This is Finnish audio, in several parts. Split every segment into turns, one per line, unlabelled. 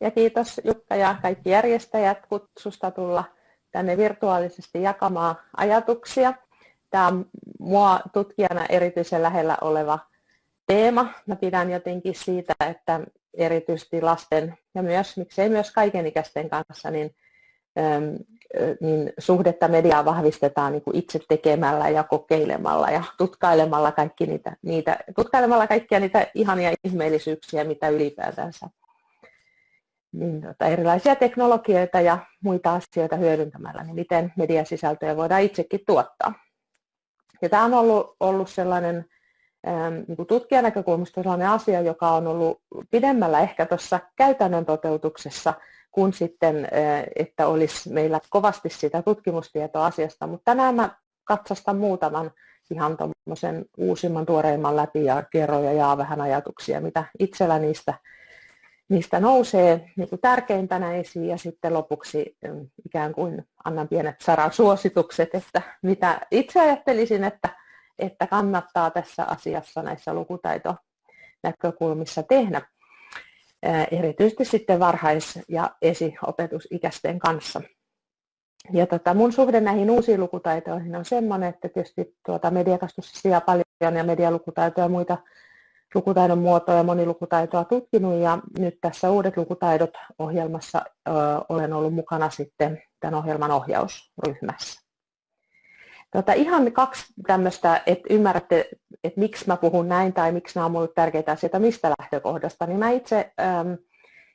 ja kiitos Jukka ja kaikki järjestäjät kutsusta tulla tänne virtuaalisesti jakamaan ajatuksia. Tämä on mua tutkijana erityisen lähellä oleva teema. Mä pidän jotenkin siitä, että erityisesti lasten ja myös, miksei myös kaikenikäisten kanssa, niin, niin suhdetta mediaa vahvistetaan niin kuin itse tekemällä ja kokeilemalla ja tutkailemalla, kaikki niitä, niitä, tutkailemalla kaikkia niitä ihania ihmeellisyyksiä, mitä ylipäätänsä niin tota, erilaisia teknologioita ja muita asioita hyödyntämällä, niin miten mediasisältöjä voidaan itsekin tuottaa. Ja tämä on ollut, ollut sellainen ähm, niin kuin tutkijan näkökulmasta sellainen asia, joka on ollut pidemmällä ehkä tuossa käytännön toteutuksessa, kuin sitten, äh, että olisi meillä kovasti sitä tutkimustietoa asiasta. Mutta tänään mä katsastan muutaman ihan tuommoisen uusimman, tuoreimman läpi ja kerron ja jaa vähän ajatuksia, mitä itsellä niistä niistä nousee niin kuin tärkeimpänä esiin ja sitten lopuksi mm, ikään kuin annan pienet saran suositukset, että mitä itse ajattelisin, että, että kannattaa tässä asiassa näissä lukutaitonäkökulmissa tehdä, erityisesti sitten varhais- ja esiopetusikäisten kanssa. Ja tota, mun suhde näihin uusiin lukutaitoihin on sellainen, että tietysti tuota mediakastussa paljon ja medialukutaitoja ja muita lukutaidon muotoa ja monilukutaitoa tutkinut ja nyt tässä Uudet lukutaidot ohjelmassa ö, olen ollut mukana sitten tämän ohjelman ohjausryhmässä. Tota, ihan kaksi tämmöistä, että ymmärrätte, että miksi mä puhun näin tai miksi nämä on minulle tärkeitä asioita, mistä lähtökohdasta, niin mä itse äm,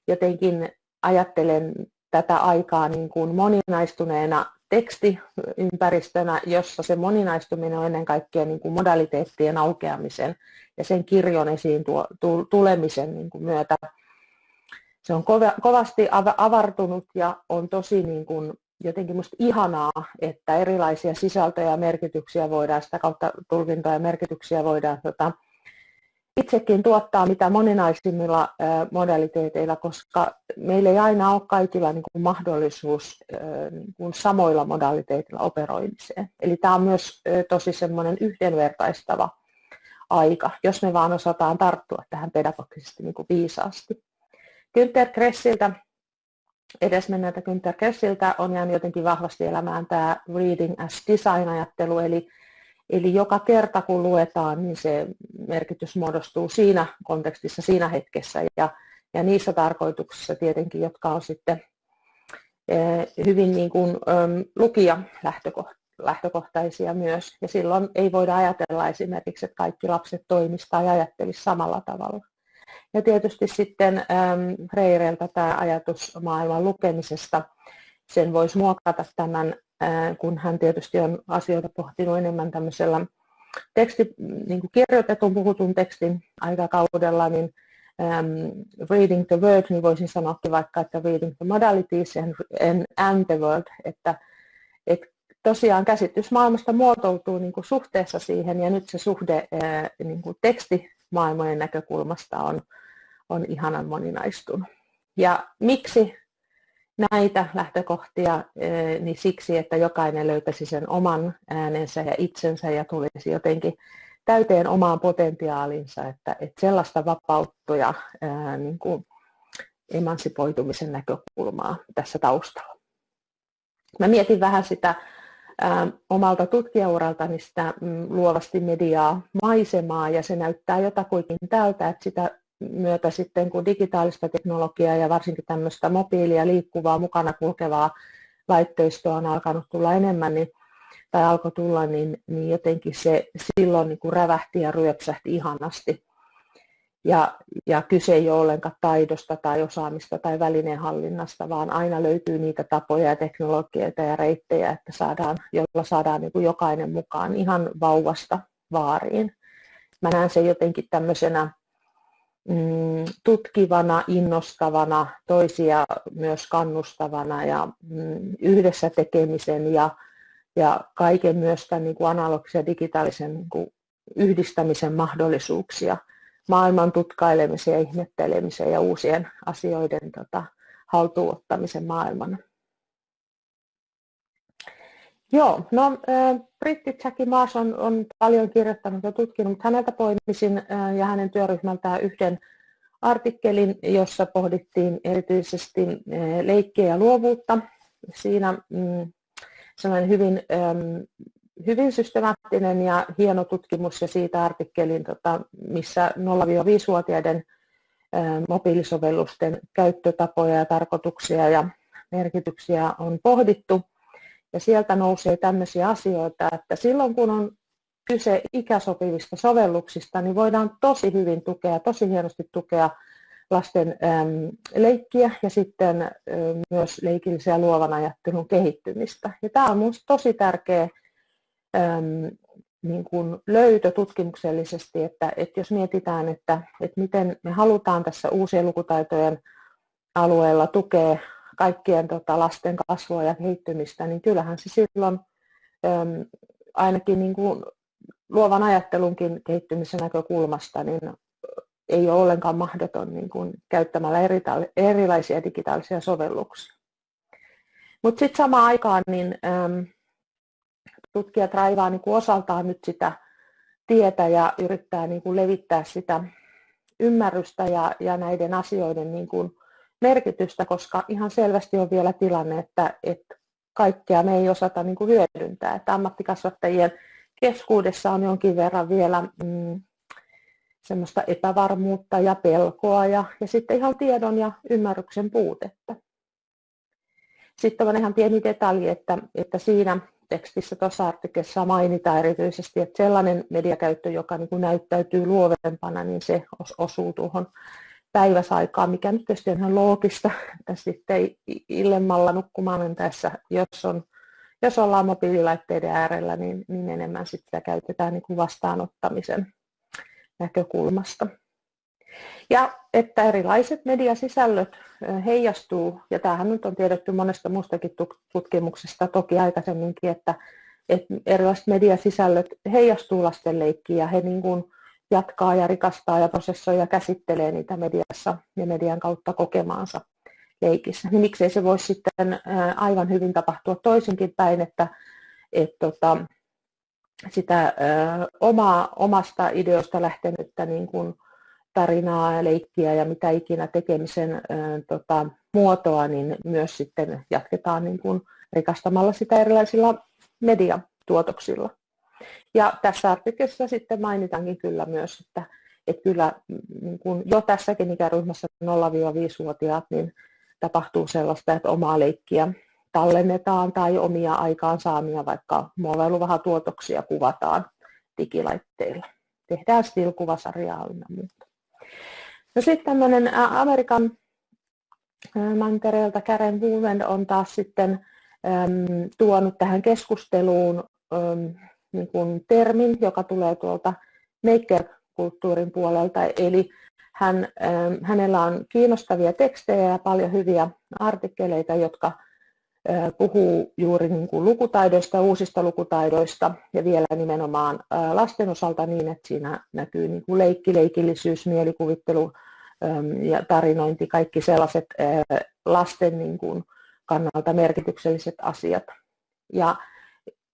jotenkin ajattelen tätä aikaa niin kuin moninaistuneena tekstiympäristönä, jossa se moninaistuminen on ennen kaikkea niin kuin modaliteettien aukeamisen ja sen kirjon esiin tuo, tulemisen niin kuin myötä. Se on kovasti avartunut ja on tosi niin kuin jotenkin musta ihanaa, että erilaisia sisältöjä ja merkityksiä voidaan, sitä kautta tulkintoja ja merkityksiä voidaan tota, itsekin tuottaa mitä moninaisimmilla modaliteeteilla, koska meillä ei aina ole kaikilla niin kuin mahdollisuus niin kuin samoilla modaliteetilla operoimiseen. Eli tämä on myös tosi semmoinen yhdenvertaistava aika, jos me vaan osataan tarttua tähän pedagogisesti niin kuin viisaasti. Günther Kressiltä, edesmenneeltä Günther Kressiltä on jäänyt jotenkin vahvasti elämään tämä reading as design-ajattelu, eli Eli joka kerta kun luetaan, niin se merkitys muodostuu siinä kontekstissa, siinä hetkessä ja, ja niissä tarkoituksissa tietenkin, jotka on sitten eh, hyvin niin kuin, lukija lähtökohtaisia myös. Ja silloin ei voida ajatella esimerkiksi, että kaikki lapset toimisivat tai ajattelisivat samalla tavalla. Ja tietysti sitten Reireiltä tämä ajatus maailman lukemisesta, sen voisi muokata tämän kun hän tietysti on asioita pohtinut enemmän tämmöisellä teksti, niin kuin kirjoitetun puhutun tekstin aikakaudella, niin um, reading the word, niin voisin sanoa vaikka, että reading the modalities and, and, and the world, että, että tosiaan käsitys maailmasta muotoutuu niin kuin suhteessa siihen, ja nyt se suhde niin kuin tekstimaailmojen näkökulmasta on, on ihanan moninaistunut. Ja miksi näitä lähtökohtia eh, niin siksi, että jokainen löytäisi sen oman äänensä ja itsensä ja tulisi jotenkin täyteen omaan potentiaalinsa, että, että sellaista vapauttuja niin kuin emansipoitumisen näkökulmaa tässä taustalla. Mä mietin vähän sitä ää, omalta tutkijauraltani sitä mm, luovasti mediaa maisemaa ja se näyttää jotakuinkin tältä, että sitä myötä sitten, kun digitaalista teknologiaa ja varsinkin tämmöistä mobiilia, liikkuvaa, mukana kulkevaa laitteistoa on alkanut tulla enemmän, niin, tai alkoi tulla, niin, niin jotenkin se silloin niin kuin rävähti ja ryöpsähti ihanasti. Ja, ja kyse ei ole ollenkaan taidosta tai osaamista tai välineenhallinnasta, vaan aina löytyy niitä tapoja ja teknologioita ja reittejä, että saadaan, jolla saadaan niin kuin jokainen mukaan ihan vauvasta vaariin. Mä näen sen jotenkin tämmöisenä Mm, tutkivana, innostavana, toisia myös kannustavana ja mm, yhdessä tekemisen ja, ja kaiken myös tämän niin kuin analogisen ja digitaalisen niin kuin yhdistämisen mahdollisuuksia, maailman tutkailemisen ja ihmettelemisen ja uusien asioiden tota, haltuunottamisen maailmana. Joo, no britti Jackie Maas on, on paljon kirjoittanut ja tutkinut, mutta häneltä poimisin ja hänen työryhmältään yhden artikkelin, jossa pohdittiin erityisesti leikkiä ja luovuutta. Siinä mm, sellainen hyvin, hyvin systemaattinen ja hieno tutkimus ja siitä artikkelin, tota, missä 0-5-vuotiaiden mobiilisovellusten käyttötapoja ja tarkoituksia ja merkityksiä on pohdittu. Ja sieltä nousee tämmöisiä asioita, että silloin kun on kyse ikäsopivista sovelluksista, niin voidaan tosi hyvin tukea, tosi hienosti tukea lasten leikkiä ja sitten myös leikillisen ja luovan ajattelun kehittymistä. Ja tämä on minusta tosi tärkeä niin kuin löytö tutkimuksellisesti, että, että jos mietitään, että, että miten me halutaan tässä uusien lukutaitojen alueella tukea kaikkien tota, lasten kasvua ja kehittymistä, niin kyllähän se silloin äm, ainakin niin kuin luovan ajattelunkin kehittymisen näkökulmasta niin ei ole ollenkaan mahdoton niin kuin käyttämällä eri, erilaisia digitaalisia sovelluksia. Mutta sitten samaan aikaan niin, äm, tutkijat raivaa niin kuin osaltaan nyt sitä tietä ja yrittää niin kuin levittää sitä ymmärrystä ja, ja näiden asioiden niin kuin merkitystä, koska ihan selvästi on vielä tilanne, että, että kaikkea me ei osata niin kuin hyödyntää. Että ammattikasvattajien keskuudessa on jonkin verran vielä mm, semmoista epävarmuutta ja pelkoa ja, ja sitten ihan tiedon ja ymmärryksen puutetta. Sitten on ihan pieni detalji, että, että siinä tekstissä tuossa artikkelissa mainitaan erityisesti, että sellainen mediakäyttö, joka niin kuin näyttäytyy luovempana, niin se osuu tuohon päiväsaikaan, mikä nyt tietysti on ihan loogista, että sitten illemmalla nukkumaan mentäessä, jos, on, jos ollaan mobiililaitteiden äärellä, niin, niin enemmän sitä käytetään niin kuin vastaanottamisen näkökulmasta. Ja että erilaiset mediasisällöt heijastuu, ja tämähän nyt on tiedetty monesta muustakin tutkimuksesta toki aikaisemminkin, että, että erilaiset mediasisällöt heijastuu lasten leikkiin ja he niin kuin jatkaa ja rikastaa ja prosessoi ja käsittelee niitä mediassa ja median kautta kokemaansa leikissä. Niin miksei se voisi sitten aivan hyvin tapahtua toisinkin päin, että, että tota, sitä omaa, omasta ideosta lähtenyttä niin kuin tarinaa ja leikkiä ja mitä ikinä tekemisen tota, muotoa, niin myös sitten jatketaan niin kuin rikastamalla sitä erilaisilla mediatuotoksilla. Ja tässä artikkelissa sitten mainitaankin kyllä myös, että, että kyllä mm, niin kuin jo tässäkin ikäryhmässä 0-5-vuotiaat niin tapahtuu sellaista, että omaa leikkiä tallennetaan tai omia aikaansaamia, vaikka muovailuvahatuotoksia kuvataan digilaitteilla. Tehdään stilkuvasarjaa ynnä muuta. No sitten tämmöinen Amerikan mantereelta Karen Woolman on taas sitten äm, tuonut tähän keskusteluun äm, niin kuin termin, joka tulee tuolta maker-kulttuurin puolelta, eli hän, äm, hänellä on kiinnostavia tekstejä ja paljon hyviä artikkeleita, jotka puhuu juuri niin kuin lukutaidoista, uusista lukutaidoista ja vielä nimenomaan lasten osalta niin, että siinä näkyy niin kuin leikki, leikillisyys, mielikuvittelu ja tarinointi, kaikki sellaiset lasten niin kuin kannalta merkitykselliset asiat. Ja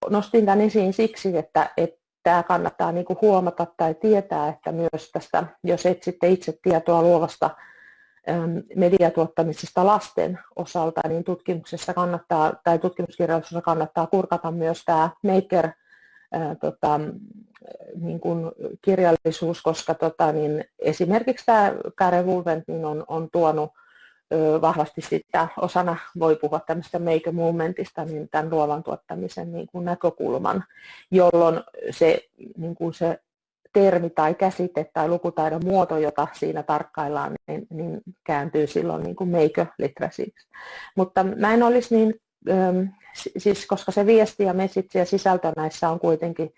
nostin tämän esiin siksi, että, että tämä kannattaa niin kuin huomata tai tietää, että myös tästä, jos etsitte itse tietoa luovasta mediatuottamisesta lasten osalta, niin tutkimuksessa kannattaa, tai tutkimuskirjallisuudessa kannattaa kurkata myös tämä maker ää, tota, niin kuin kirjallisuus, koska tota, niin esimerkiksi tämä Karen Wolvent niin on, on tuonut vahvasti sitä osana, voi puhua tämmöistä make movementista, niin tämän luovan tuottamisen niin kuin näkökulman, jolloin se, niin kuin se termi tai käsite tai lukutaidon muoto, jota siinä tarkkaillaan, niin, niin kääntyy silloin niin kuin make literacyksi. Mutta mä en olisi niin, ähm, siis koska se viesti ja message ja sisältö näissä on kuitenkin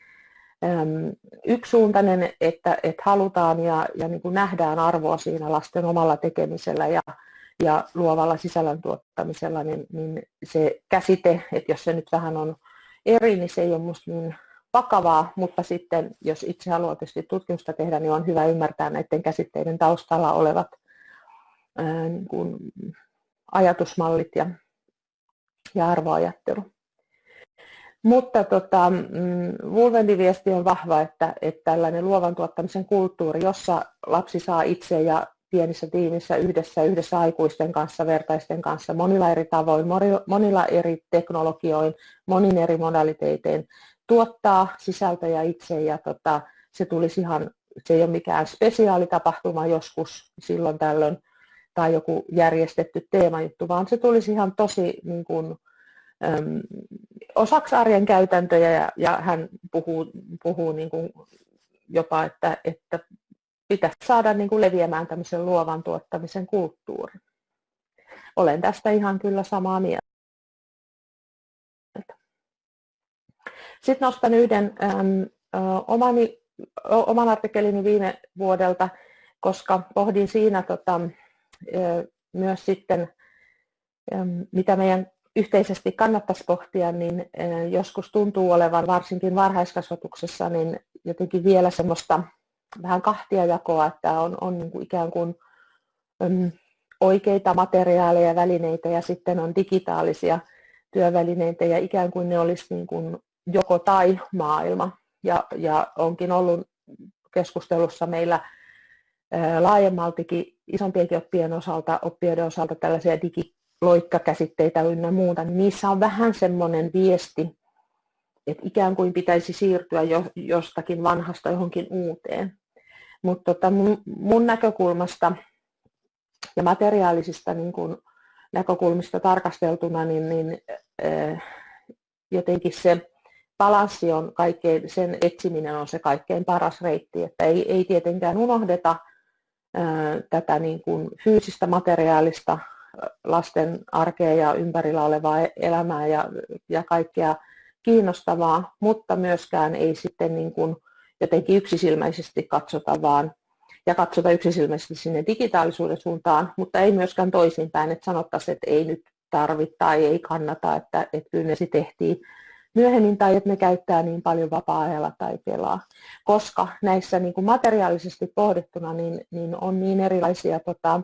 yksisuuntainen, että, että halutaan ja, ja niin kuin nähdään arvoa siinä lasten omalla tekemisellä ja, ja luovalla sisällön tuottamisella, niin, niin se käsite, että jos se nyt vähän on eri, niin se ei ole minusta niin vakavaa, mutta sitten jos itse haluaa tietysti tutkimusta tehdä, niin on hyvä ymmärtää näiden käsitteiden taustalla olevat ää, niin kuin ajatusmallit ja, ja arvoajattelu. Mutta tota, mm, Wolvendin viesti on vahva, että, että tällainen luovan tuottamisen kulttuuri, jossa lapsi saa itse ja pienissä tiimissä yhdessä, yhdessä aikuisten kanssa, vertaisten kanssa, monilla eri tavoin, monilla eri teknologioin, monin eri modaliteitein tuottaa sisältöjä itse ja tota, se tulisi ihan, se ei ole mikään spesiaalitapahtuma joskus silloin tällöin tai joku järjestetty teemajuttu, vaan se tulisi ihan tosi niin kuin, äm, osaksi arjen käytäntöjä ja, ja hän puhuu, puhuu niin kuin jopa, että, että pitäisi saada niin kuin leviämään tämmöisen luovan tuottamisen kulttuuri. Olen tästä ihan kyllä samaa mieltä. Sitten nostan yhden äm, omani, oman artikkelini viime vuodelta, koska pohdin siinä tota, myös sitten, mitä meidän yhteisesti kannattaisi pohtia, niin joskus tuntuu olevan varsinkin varhaiskasvatuksessa niin jotenkin vielä semmoista vähän kahtia jakoa, että on, on niin kuin ikään kuin oikeita materiaaleja ja välineitä ja sitten on digitaalisia työvälineitä ja ikään kuin ne olisi niin kuin joko tai maailma. Ja, ja onkin ollut keskustelussa meillä laajemmaltikin isompienkin oppien osalta, oppijoiden osalta tällaisia digiloikkakäsitteitä ynnä muuta, niin niissä on vähän semmoinen viesti, että ikään kuin pitäisi siirtyä jo, jostakin vanhasta johonkin uuteen. Mutta tota mun, mun näkökulmasta ja materiaalisista niin kun näkökulmista tarkasteltuna, niin, niin äh, jotenkin se balanssi on kaikkein, sen etsiminen on se kaikkein paras reitti, että ei, ei tietenkään unohdeta tätä niin kuin fyysistä materiaalista lasten arkea ja ympärillä olevaa elämää ja, ja kaikkea kiinnostavaa, mutta myöskään ei sitten niin kuin jotenkin yksisilmäisesti katsota vaan ja katsota yksisilmäisesti sinne digitaalisuuden suuntaan, mutta ei myöskään toisinpäin, että sanottaisiin, että ei nyt tarvitse tai ei kannata, että, että kyllä ne sitten tehtiin myöhemmin tai että ne käyttää niin paljon vapaa-ajalla tai pelaa. Koska näissä niin kuin materiaalisesti pohdittuna niin, niin on niin erilaisia, tota,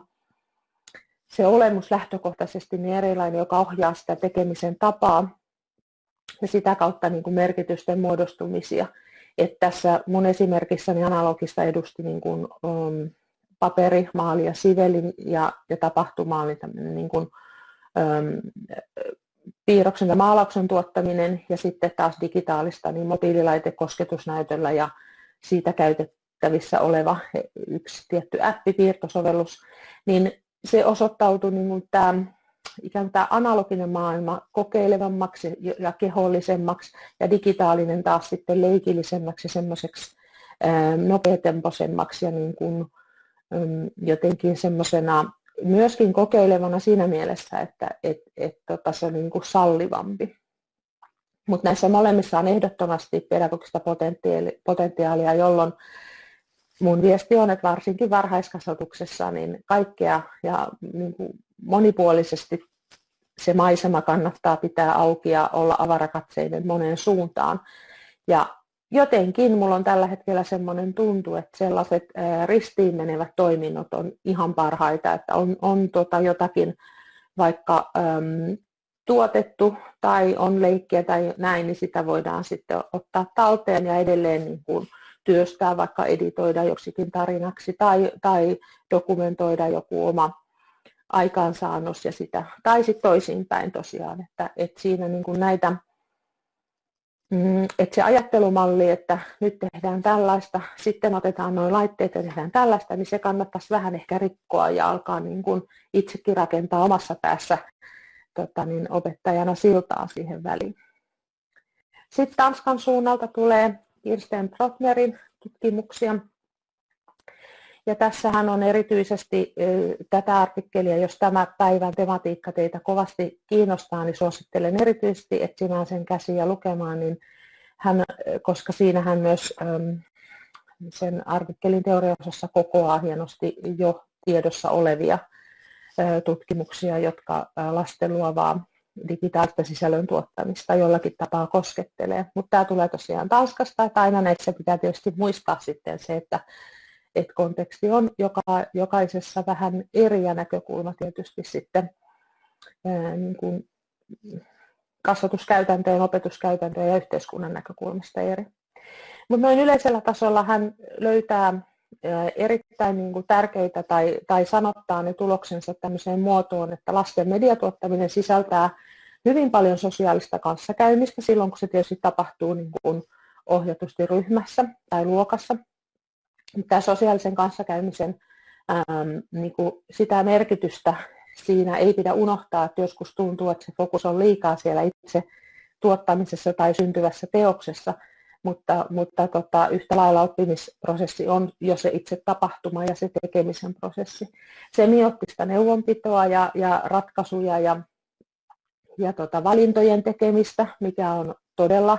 se olemus lähtökohtaisesti niin erilainen, joka ohjaa sitä tekemisen tapaa ja sitä kautta niin kuin merkitysten muodostumisia. Et tässä mun esimerkissäni analogista edusti niin kuin, um, paperi, maali ja sivelin ja, ja tapahtumaali, niin kuin, um, piirroksen ja maalauksen tuottaminen ja sitten taas digitaalista, niin mobiililaite kosketusnäytöllä ja siitä käytettävissä oleva yksi tietty appi, piirtosovellus, niin se osoittautui niin tämä ikään kuin tämä analoginen maailma kokeilevammaksi ja kehollisemmaksi ja digitaalinen taas sitten leikillisemmäksi semmoiseksi nopeatempoisemmaksi ja niin kuin, jotenkin semmoisena myöskin kokeilevana siinä mielessä, että et, et, tota, se on niin kuin sallivampi. Mutta näissä molemmissa on ehdottomasti pedagogista potentiaalia, jolloin mun viesti on, että varsinkin varhaiskasvatuksessa niin kaikkea ja niin kuin monipuolisesti se maisema kannattaa pitää auki ja olla avarakatseinen moneen suuntaan. Ja jotenkin mulla on tällä hetkellä semmoinen tuntu, että sellaiset ristiin menevät toiminnot on ihan parhaita, että on, on tota jotakin vaikka äm, tuotettu tai on leikkiä tai näin, niin sitä voidaan sitten ottaa talteen ja edelleen niin kuin työstää, vaikka editoida joksikin tarinaksi tai, tai dokumentoida joku oma aikaansaannos ja sitä, tai sitten toisinpäin tosiaan, että, että siinä niin kuin näitä Mm, että se ajattelumalli, että nyt tehdään tällaista, sitten otetaan nuo laitteet ja tehdään tällaista, niin se kannattaisi vähän ehkä rikkoa ja alkaa niin kuin itsekin rakentaa omassa päässä tota niin, opettajana siltaa siihen väliin. Sitten Tanskan suunnalta tulee Kirsten Protnerin tutkimuksia, ja tässähän on erityisesti tätä artikkelia, jos tämä päivän tematiikka teitä kovasti kiinnostaa, niin suosittelen erityisesti etsimään sen käsiä lukemaan, niin hän, koska siinä hän myös sen artikkelin teoriaosassa kokoaa hienosti jo tiedossa olevia tutkimuksia, jotka lasten luovaa digitaalista sisällön tuottamista jollakin tapaa koskettelee. Mutta tämä tulee tosiaan Tanskasta, että aina näissä pitää tietysti muistaa sitten se, että että konteksti on joka, jokaisessa vähän eri ja näkökulma tietysti sitten niin kuin kasvatuskäytäntöjen, opetuskäytäntöjen ja yhteiskunnan näkökulmasta eri. Mutta noin yleisellä tasolla hän löytää erittäin niin kuin tärkeitä tai, tai sanottaa ne tuloksensa tämmöiseen muotoon, että lasten mediatuottaminen sisältää hyvin paljon sosiaalista kanssakäymistä silloin, kun se tietysti tapahtuu niin kuin ohjatusti ryhmässä tai luokassa. Tämä sosiaalisen kanssakäymisen äm, niin kuin sitä merkitystä siinä ei pidä unohtaa, että joskus tuntuu, että se fokus on liikaa siellä itse tuottamisessa tai syntyvässä teoksessa, mutta, mutta tota, yhtä lailla oppimisprosessi on jo se itse tapahtuma ja se tekemisen prosessi. Semiottista neuvonpitoa ja, ja ratkaisuja ja, ja tota, valintojen tekemistä, mikä on todella,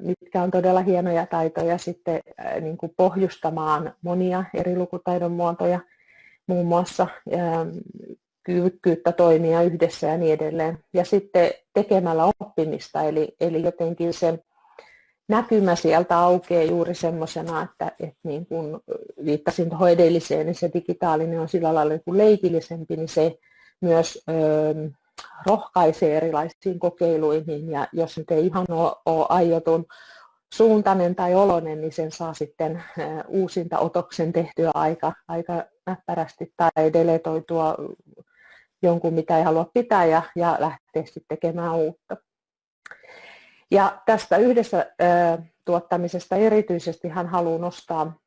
mitkä on todella hienoja taitoja sitten niin kuin pohjustamaan monia eri lukutaidon muotoja, muun muassa kyvykkyyttä toimia yhdessä ja niin edelleen. Ja sitten tekemällä oppimista, eli, eli jotenkin se näkymä sieltä aukeaa juuri semmoisena, että, että niin kun viittasin tuohon edelliseen, niin se digitaalinen on sillä lailla niin leikillisempi, niin se myös rohkaisee erilaisiin kokeiluihin ja jos nyt ei ihan ole, aiotun suuntainen tai olonen, niin sen saa sitten uusinta otoksen tehtyä aika, aika näppärästi tai deletoitua jonkun, mitä ei halua pitää ja, ja lähteä sitten tekemään uutta. Ja tästä yhdessä tuottamisesta erityisesti hän haluaa nostaa,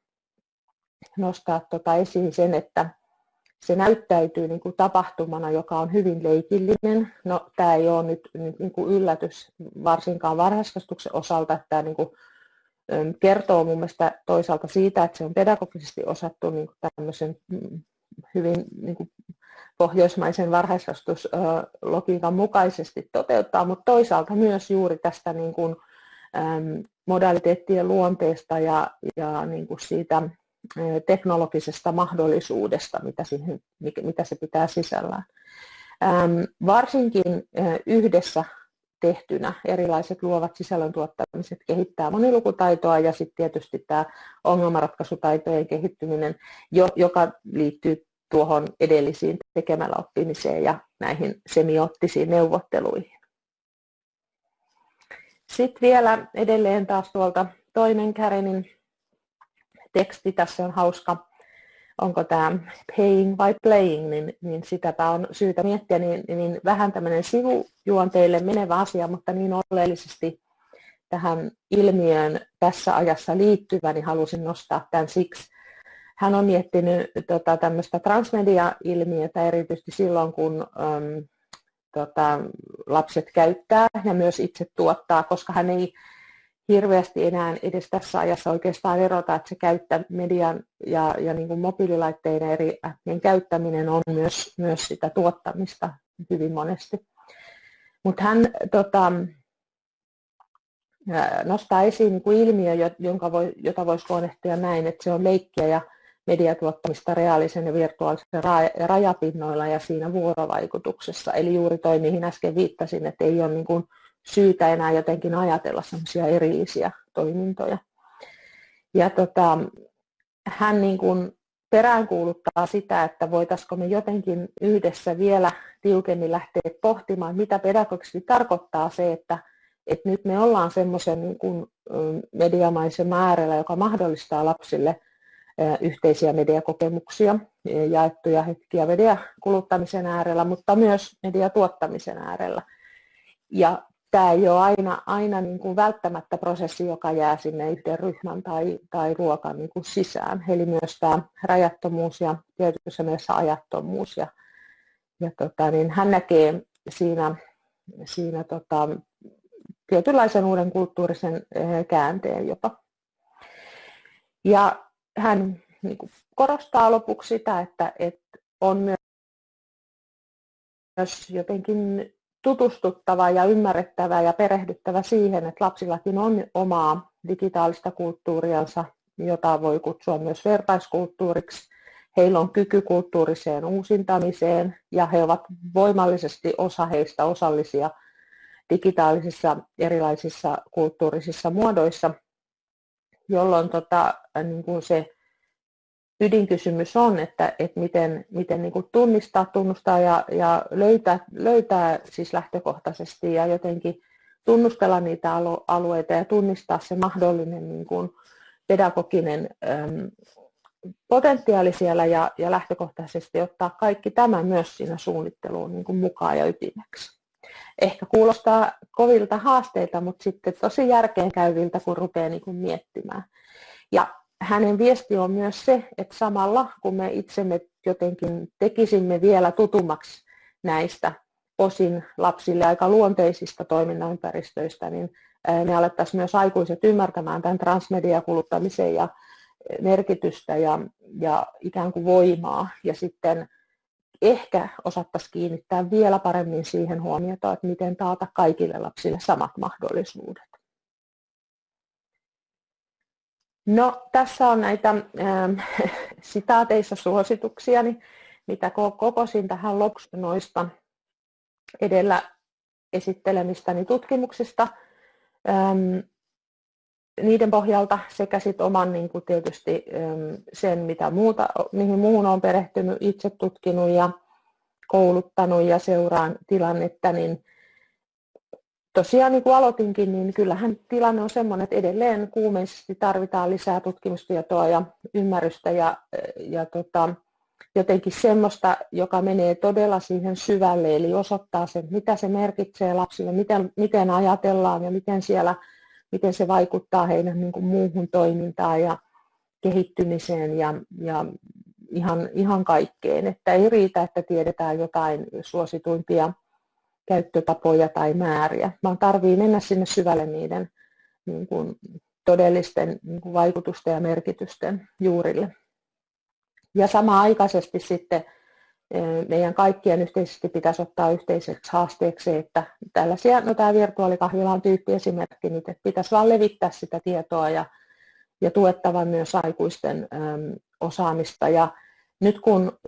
nostaa tota esiin sen, että se näyttäytyy niin kuin tapahtumana, joka on hyvin leikillinen. No, tämä ei ole nyt, nyt niin kuin yllätys varsinkaan varhaiskasvatuksen osalta, että tämä niin kuin, kertoo mun mielestä toisaalta siitä, että se on pedagogisesti osattu niin kuin tämmöisen mm, hyvin niin kuin pohjoismaisen varhaiskasvatuslogiikan mukaisesti toteuttaa, mutta toisaalta myös juuri tästä niin kuin, modaliteettien luonteesta ja, ja niin kuin siitä teknologisesta mahdollisuudesta, mitä, siihen, mitä se pitää sisällään. Varsinkin yhdessä tehtynä erilaiset luovat sisällöntuottamiset kehittää monilukutaitoa ja sitten tietysti tämä ongelmanratkaisutaitojen kehittyminen, joka liittyy tuohon edellisiin tekemällä oppimiseen ja näihin semiottisiin neuvotteluihin. Sitten vielä edelleen taas tuolta toinen Karenin teksti, tässä on hauska, onko tämä paying vai playing, niin, niin sitäpä on syytä miettiä, niin, niin vähän tämmöinen sivujuonteille menevä asia, mutta niin oleellisesti tähän ilmiöön tässä ajassa liittyvä, niin halusin nostaa tämän siksi, hän on miettinyt tota, tämmöistä transmedia-ilmiötä erityisesti silloin, kun äm, tota, lapset käyttää ja myös itse tuottaa, koska hän ei hirveästi enää edes tässä ajassa oikeastaan erota, että se käyttä median ja, ja niin kuin mobiililaitteiden eri appien käyttäminen on myös, myös sitä tuottamista hyvin monesti. Mutta hän tota, nostaa esiin niin kuin ilmiö, jonka voi, jota voisi luonnehtia näin, että se on leikkiä ja mediatuottamista reaalisen ja virtuaalisen rajapinnoilla ja siinä vuorovaikutuksessa. Eli juuri toi, mihin äsken viittasin, että ei ole niin kuin syytä enää jotenkin ajatella sellaisia erillisiä toimintoja. Ja tota, hän niin kuin peräänkuuluttaa sitä, että voitaisiko me jotenkin yhdessä vielä tiukemmin lähteä pohtimaan, mitä pedagogisesti tarkoittaa se, että, että nyt me ollaan semmoisen niin kuin mediamaisen äärellä, joka mahdollistaa lapsille yhteisiä mediakokemuksia, jaettuja hetkiä mediakuluttamisen äärellä, mutta myös mediatuottamisen äärellä. Ja tämä ei ole aina, aina niin kuin välttämättä prosessi, joka jää sinne yhden ryhmän tai, tai ruokan niin kuin sisään. Eli myös tämä rajattomuus ja tietyssä mielessä ajattomuus. Ja, ja tota, niin hän näkee siinä, siinä tota, tietynlaisen uuden kulttuurisen käänteen jopa. Ja hän niin kuin korostaa lopuksi sitä, että, että on myös jotenkin tutustuttava ja ymmärrettävä ja perehdyttävä siihen, että lapsillakin on omaa digitaalista kulttuuriansa, jota voi kutsua myös vertaiskulttuuriksi. Heillä on kyky kulttuuriseen uusintamiseen ja he ovat voimallisesti osa heistä osallisia digitaalisissa erilaisissa kulttuurisissa muodoissa, jolloin tota, niin kuin se ydinkysymys on, että, että miten, miten niin kuin tunnistaa, tunnustaa ja, ja löytää, löytää siis lähtökohtaisesti ja jotenkin tunnustella niitä alueita ja tunnistaa se mahdollinen niin kuin pedagoginen potentiaali siellä ja, ja lähtökohtaisesti ottaa kaikki tämä myös siinä suunnitteluun niin kuin mukaan ja ytimeksi. Ehkä kuulostaa kovilta haasteita, mutta sitten tosi järkeenkäyviltä, kun rupeaa niin kuin miettimään. Ja hänen viesti on myös se, että samalla kun me itsemme jotenkin tekisimme vielä tutummaksi näistä osin lapsille aika luonteisista toimintaympäristöistä, niin me alettaisiin myös aikuiset ymmärtämään tämän transmediakuluttamisen ja merkitystä ja, ja ikään kuin voimaa. Ja sitten ehkä osattaisiin kiinnittää vielä paremmin siihen huomiota, että miten taata kaikille lapsille samat mahdollisuudet. No, tässä on näitä ähm, sitaateissa suosituksia, mitä kokosin tähän lopuksi noista edellä esittelemistäni tutkimuksista. Ähm, niiden pohjalta sekä sit oman niin tietysti ähm, sen, mitä muuta, mihin muuhun olen perehtynyt, itse tutkinut ja kouluttanut ja seuraan tilannetta, niin tosiaan niin kuin aloitinkin, niin kyllähän tilanne on sellainen, että edelleen kuumeisesti tarvitaan lisää tutkimustietoa ja ymmärrystä ja, ja tota, jotenkin semmoista, joka menee todella siihen syvälle, eli osoittaa sen, mitä se merkitsee lapsille, miten, miten ajatellaan ja miten, siellä, miten se vaikuttaa heidän niin kuin muuhun toimintaan ja kehittymiseen ja, ja ihan, ihan kaikkeen. Että ei riitä, että tiedetään jotain suosituimpia käyttötapoja tai määriä, vaan tarvii mennä sinne syvälle niiden niin kuin, todellisten niin kuin, vaikutusten ja merkitysten juurille. Ja samaaikaisesti sitten e, meidän kaikkien yhteisesti pitäisi ottaa yhteiseksi haasteeksi, että tällaisia, no tämä virtuaalikahvila on tyyppiesimerkki nyt, että pitäisi vaan levittää sitä tietoa ja, ja tuettava myös aikuisten äm, osaamista. Ja nyt kun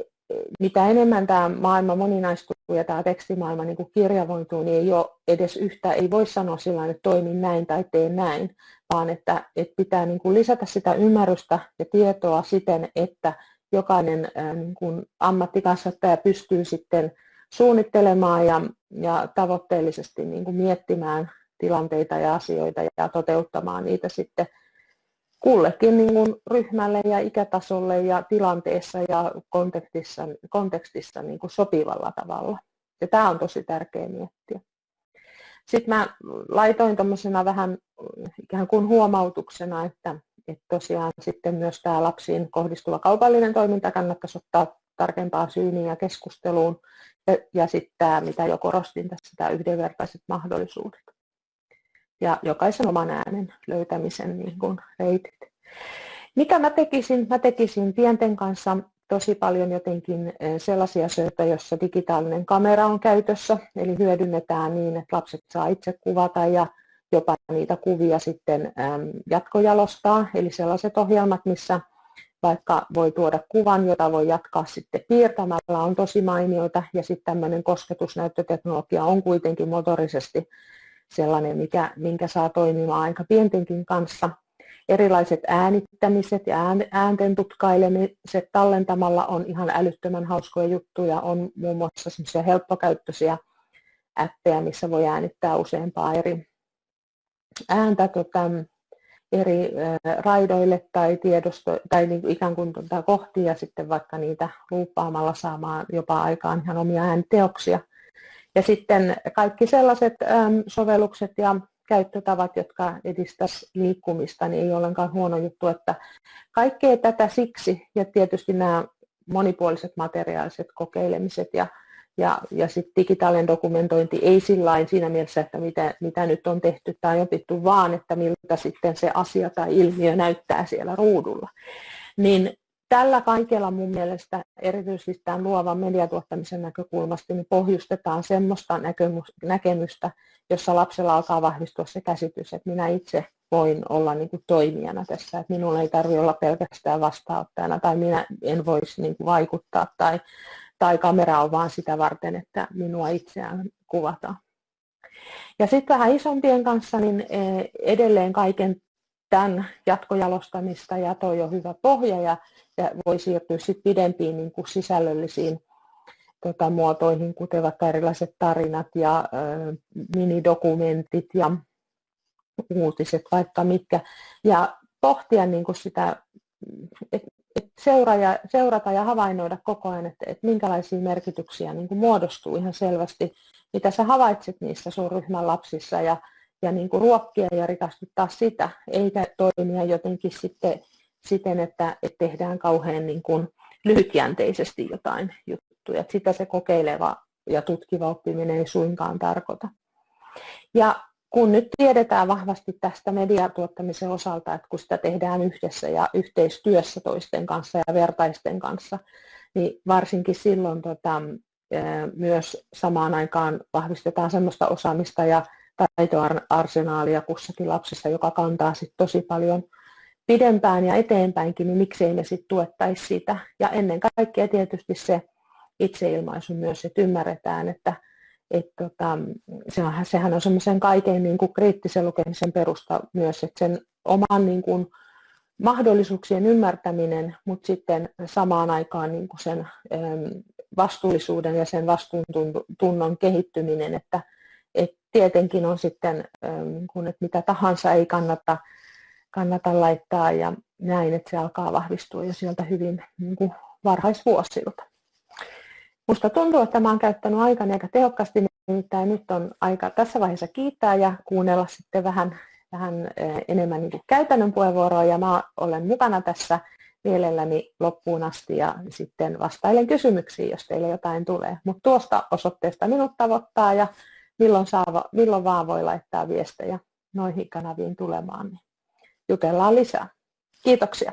mitä enemmän tämä maailma moninaistuu ja tämä tekstimaailma niin kuin kirjavoituu, niin ei ole edes yhtä, ei voi sanoa sillä että toimin näin tai teen näin, vaan että, että pitää niin kuin lisätä sitä ymmärrystä ja tietoa siten, että jokainen niin kuin ammattikasvattaja pystyy sitten suunnittelemaan ja, ja tavoitteellisesti niin kuin miettimään tilanteita ja asioita ja toteuttamaan niitä sitten kullekin niin kuin ryhmälle ja ikätasolle ja tilanteessa ja kontekstissa, kontekstissa niin kuin sopivalla tavalla. Ja tämä on tosi tärkeä miettiä. Sitten mä laitoin tuommoisena vähän ikään kuin huomautuksena, että, että tosiaan sitten myös tämä lapsiin kohdistuva kaupallinen toiminta kannattaisi ottaa tarkempaa syyniin ja keskusteluun. Ja, ja sitten tämä, mitä jo korostin tässä, tämä yhdenvertaiset mahdollisuudet ja jokaisen oman äänen löytämisen niin kuin reitit. Mitä mä tekisin? Mä tekisin pienten kanssa tosi paljon jotenkin eh, sellaisia asioita, joissa digitaalinen kamera on käytössä, eli hyödynnetään niin, että lapset saa itse kuvata ja jopa niitä kuvia sitten jatkojalostaa, eli sellaiset ohjelmat, missä vaikka voi tuoda kuvan, jota voi jatkaa sitten piirtämällä, on tosi mainioita, ja sitten tämmöinen kosketusnäyttöteknologia on kuitenkin motorisesti sellainen, mikä, minkä saa toimimaan aika pientenkin kanssa. Erilaiset äänittämiset ja äänten tutkailemiset tallentamalla on ihan älyttömän hauskoja juttuja. On muun muassa semmoisia helppokäyttöisiä appeja, missä voi äänittää useampaa eri ääntä tota, eri raidoille tai, tiedosto, tai niin kuin ikään kuin tuota kohtia ja sitten vaikka niitä luuppaamalla saamaan jopa aikaan ihan omia ääniteoksia. Ja sitten kaikki sellaiset sovellukset ja käyttötavat, jotka edistäisivät liikkumista, niin ei ollenkaan huono juttu, että kaikkea tätä siksi, ja tietysti nämä monipuoliset materiaaliset kokeilemiset ja, ja, ja sitten digitaalinen dokumentointi ei sillä siinä mielessä, että mitä, mitä nyt on tehty tai opittu, vaan että miltä sitten se asia tai ilmiö näyttää siellä ruudulla. Niin tällä kaikella mun mielestä erityisesti tämän luovan mediatuottamisen näkökulmasta niin pohjustetaan semmoista näkemystä, jossa lapsella alkaa vahvistua se käsitys, että minä itse voin olla niin kuin toimijana tässä, että minulla ei tarvitse olla pelkästään vastaanottajana tai minä en voisi niin kuin vaikuttaa tai, tai kamera on vain sitä varten, että minua itseään kuvataan. Ja sitten vähän isompien kanssa, niin eh, edelleen kaiken tämän jatkojalostamista ja toi on hyvä pohja ja, ja voi siirtyä sitten pidempiin niin kuin sisällöllisiin tota, muotoihin, kuten vaikka erilaiset tarinat ja ö, minidokumentit ja uutiset vaikka mitkä. Ja pohtia niin kuin sitä, että et ja, seurata ja havainnoida koko ajan, että, että minkälaisia merkityksiä niin kuin muodostuu ihan selvästi, mitä sä havaitset niissä sun ryhmän lapsissa ja, ja niin kuin ruokkia ja rikastuttaa sitä, eikä toimia jotenkin sitten siten, että, että tehdään kauhean niin kuin lyhytjänteisesti jotain juttuja. Että sitä se kokeileva ja tutkiva oppiminen ei suinkaan tarkoita. Ja kun nyt tiedetään vahvasti tästä mediatuottamisen osalta, että kun sitä tehdään yhdessä ja yhteistyössä toisten kanssa ja vertaisten kanssa, niin varsinkin silloin tota, myös samaan aikaan vahvistetaan sellaista osaamista ja taitoarsenaalia kussakin lapsessa, joka kantaa sit tosi paljon pidempään ja eteenpäinkin, niin miksei me sitten tuettaisi sitä. Ja ennen kaikkea tietysti se itseilmaisu myös, että ymmärretään, että et tota, sehän, sehän on semmoisen kaiken niin kuin kriittisen lukemisen perusta myös, että sen oman niin kuin, mahdollisuuksien ymmärtäminen, mutta sitten samaan aikaan niin kuin sen vastuullisuuden ja sen vastuuntunnon kehittyminen, että, että tietenkin on sitten, kun, että mitä tahansa ei kannata, kannata laittaa ja näin, että se alkaa vahvistua jo sieltä hyvin niin kuin varhaisvuosilta. Musta tuntuu, että oon käyttänyt aikani aika tehokkaasti, nimittäin nyt on aika tässä vaiheessa kiittää ja kuunnella sitten vähän, vähän enemmän niin käytännön puheenvuoroa ja mä olen mukana tässä mielelläni loppuun asti ja sitten vastailen kysymyksiin, jos teille jotain tulee. Mutta tuosta osoitteesta minut tavoittaa ja milloin, saa, milloin vaan voi laittaa viestejä noihin kanaviin tulemaan, niin jutellaan lisää. Kiitoksia.